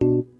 you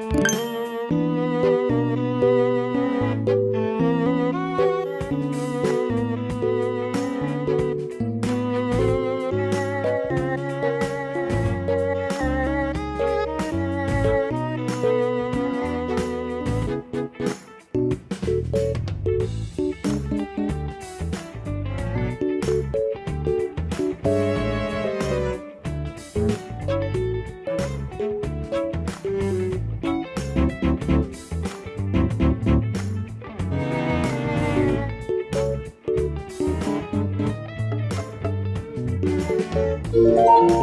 うん。Música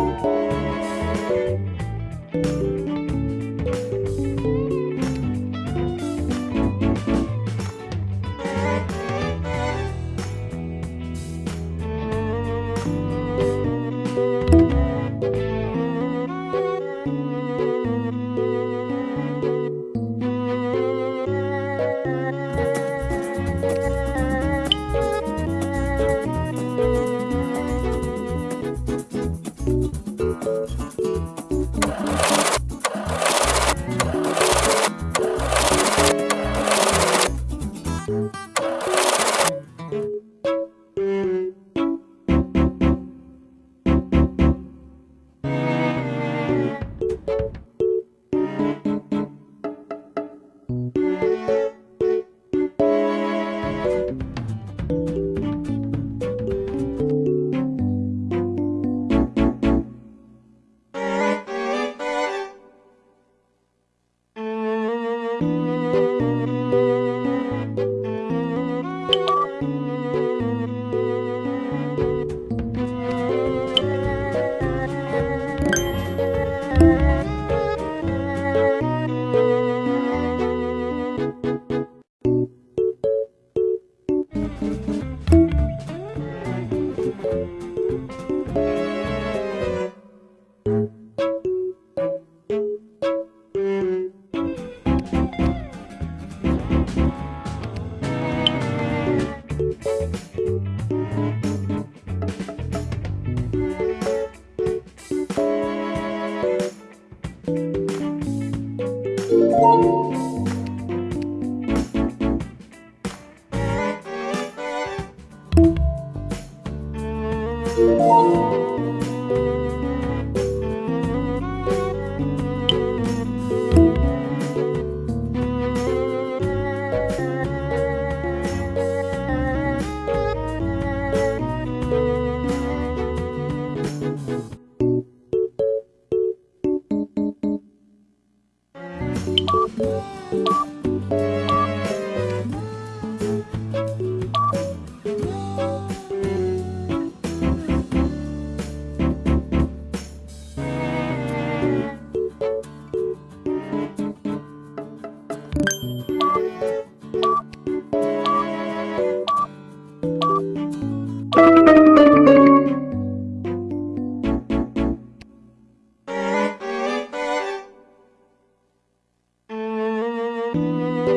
Música you. Música